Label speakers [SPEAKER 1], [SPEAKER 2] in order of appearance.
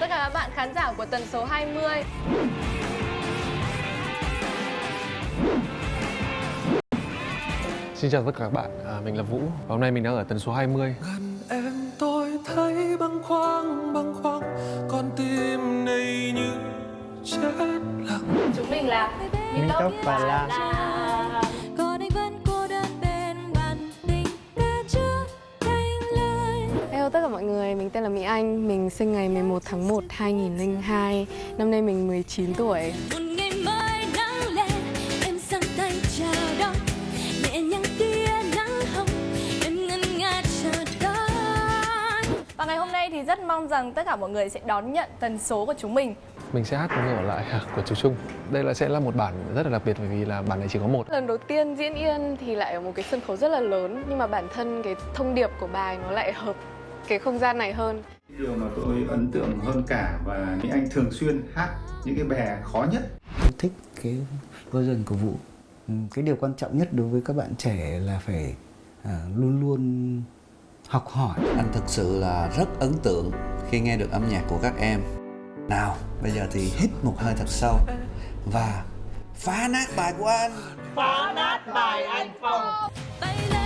[SPEAKER 1] tất cả các bạn khán giả của tần số 20
[SPEAKER 2] Xin chào tất cả các bạn, à, mình là Vũ và hôm nay mình đang ở tần số 20
[SPEAKER 3] gần em tôi thấy bâng khoăn bâng khoăn con tim này như chết lặng.
[SPEAKER 1] Chúng mình là
[SPEAKER 4] Minh Tốc và Lam.
[SPEAKER 5] Mình tên là Mỹ Anh, mình sinh ngày 11 tháng 1 2002, năm nay mình 19 tuổi.
[SPEAKER 1] Và ngày hôm nay thì rất mong rằng tất cả mọi người sẽ đón nhận tần số của chúng mình.
[SPEAKER 2] Mình sẽ hát một ở lại của chú Trung. Đây là sẽ là một bản rất là đặc biệt bởi vì là bản này chỉ có một.
[SPEAKER 5] Lần đầu tiên diễn Yên thì lại ở một cái sân khấu rất là lớn, nhưng mà bản thân cái thông điệp của bài nó lại hợp cái không gian này hơn.
[SPEAKER 6] Điều mà tôi ấn tượng hơn cả và Mỹ Anh thường xuyên hát những cái bài khó nhất
[SPEAKER 4] Tôi thích cái version của Vũ Ừ, Cái điều quan trọng nhất đối với các bạn trẻ là phải à, luôn luôn học hỏi
[SPEAKER 7] Anh thực sự là rất ấn tượng khi nghe được âm nhạc của các em. Nào, bây giờ thì hít một hơi thật sâu và phá nát bài của anh.
[SPEAKER 8] bay lên trên mọi người